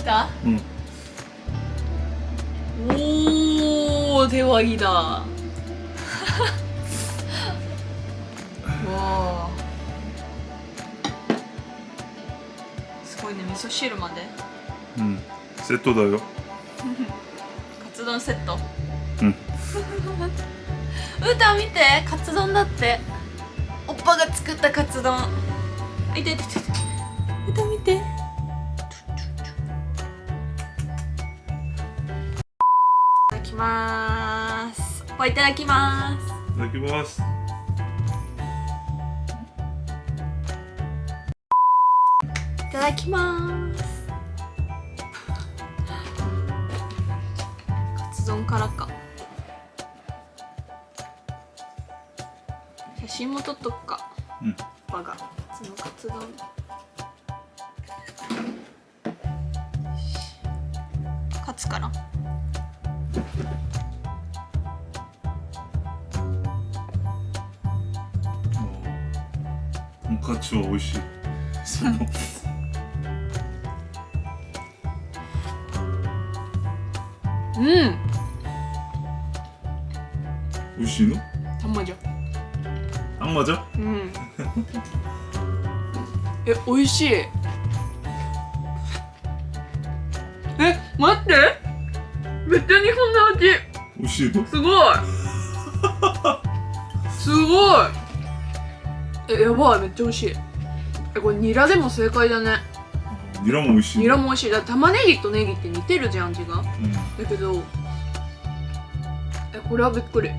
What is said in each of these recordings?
きた？うん。おー手割りだ。わあすごいね味噌汁まで。うん。セットだよ。カツ丼セット。うん。うーたん見てカツ丼だって。おっぱが作ったカツ丼。あいていて。いてう見てまーすおっぱいいただきまーす。いただきます。いただきます。カツ丼からか。写真も撮っとくか。うん。我がそのカツ丼。カツからとんかつは美味しいそのうん美味しいのあんまじゃあんめっちゃ日本の味美味しいのすごい。すごい。えやばい。めっちゃ美味しい。えこれニラでも正解だね。ニラも美味しいニラも美味しい。だ玉ねぎとネギって似てるじゃん味が。うん。だけどえこれはびっくり。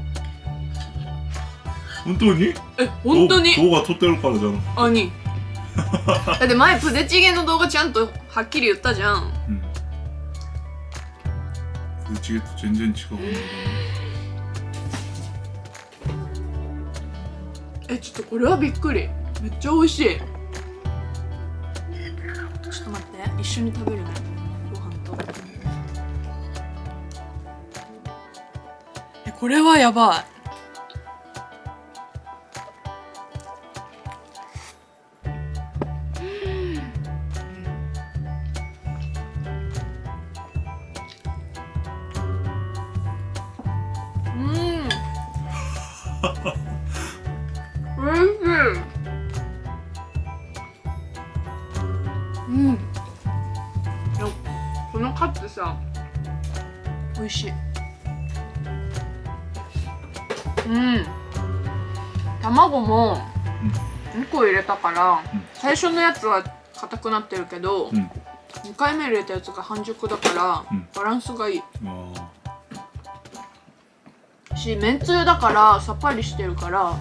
本当に？え本当に。動動画撮ってるからじゃん。あに。だって前プデチゲの動画ちゃんとはっきり言ったじゃん。うんうちと全然違うんだよえちょっとこれはびっくり。めっちゃ美味しい。ちょっと待って。一緒に食べるね。ご飯と。えこれはやばいおいしいうん。このカツさ美味しいうん。卵も2個入れたから、うん。最初のやつは硬くなってるけど、うん。2回目入れたやつが半熟だから、バランスがいいあしめんつゆだからさっぱりしてるから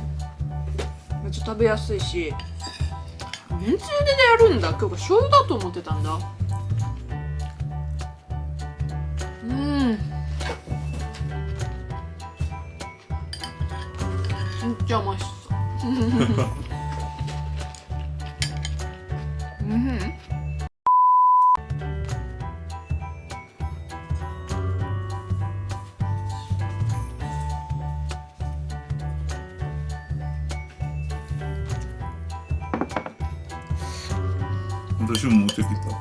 めっちゃ食べやすいし。めんつゆでやるんだ。今日が醤油だと思ってたんだ。うん。めっちゃうましそう。うん。私も持ってきた。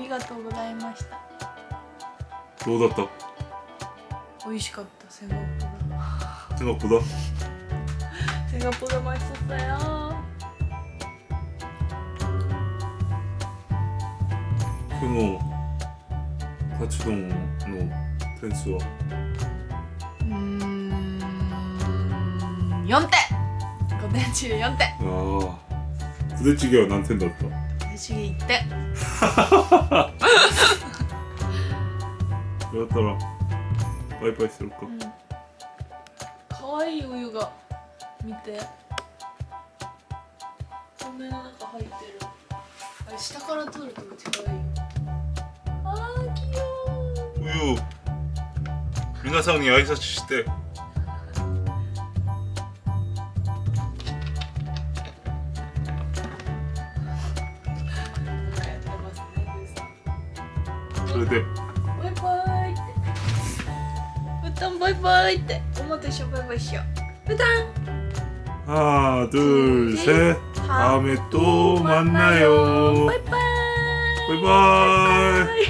りがとうございました。どうだった？美味しかった。セガポ手がこだダ。セガポダ美味しそうだよ。今日のカツ丼の点数は？うーん4点。5点中4点。ああプデチゲは何点だった？レしげ言って。やったらバイバイするか。うん。かわいいお湯が見て。透明の中入ってる。あれ下から撮るとめっちゃかわい。いあー器用お湯皆さんに挨拶してて。バイバイって。バイバイって思ってバイバイしよう。ハードゥーセハメとまんなよ。バイバイ。バイバイ。